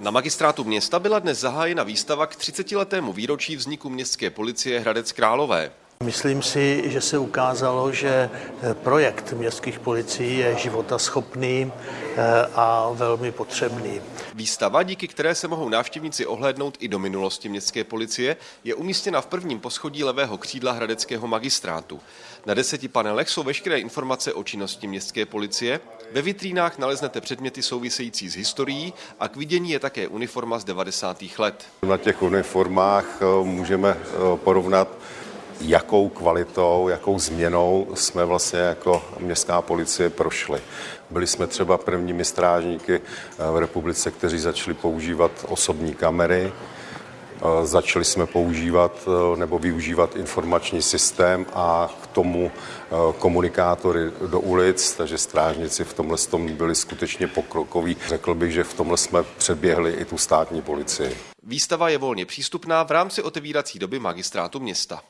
Na magistrátu města byla dnes zahájena výstava k 30-letému výročí vzniku městské policie Hradec Králové. Myslím si, že se ukázalo, že projekt městských policií je životaschopný eh, a velmi potřebný. Výstava, díky které se mohou návštěvníci ohlédnout i do minulosti městské policie, je umístěna v prvním poschodí levého křídla Hradeckého magistrátu. Na deseti panelech jsou veškeré informace o činnosti městské policie, ve vitrínách naleznete předměty související s historií a k vidění je také uniforma z 90. let. Na těch uniformách eh, můžeme eh, porovnat jakou kvalitou, jakou změnou jsme vlastně jako městská policie prošli. Byli jsme třeba prvními strážníky eh, v republice, kteří začali používat osobní kamery, eh, začali jsme používat eh, nebo využívat informační systém a k tomu komunikátory do ulic, takže strážníci v tomhle tom byli skutečně pokrokoví. Řekl bych, že v tomhle jsme předběhli i tu státní policii. Výstava je volně přístupná v rámci otevírací doby magistrátu města.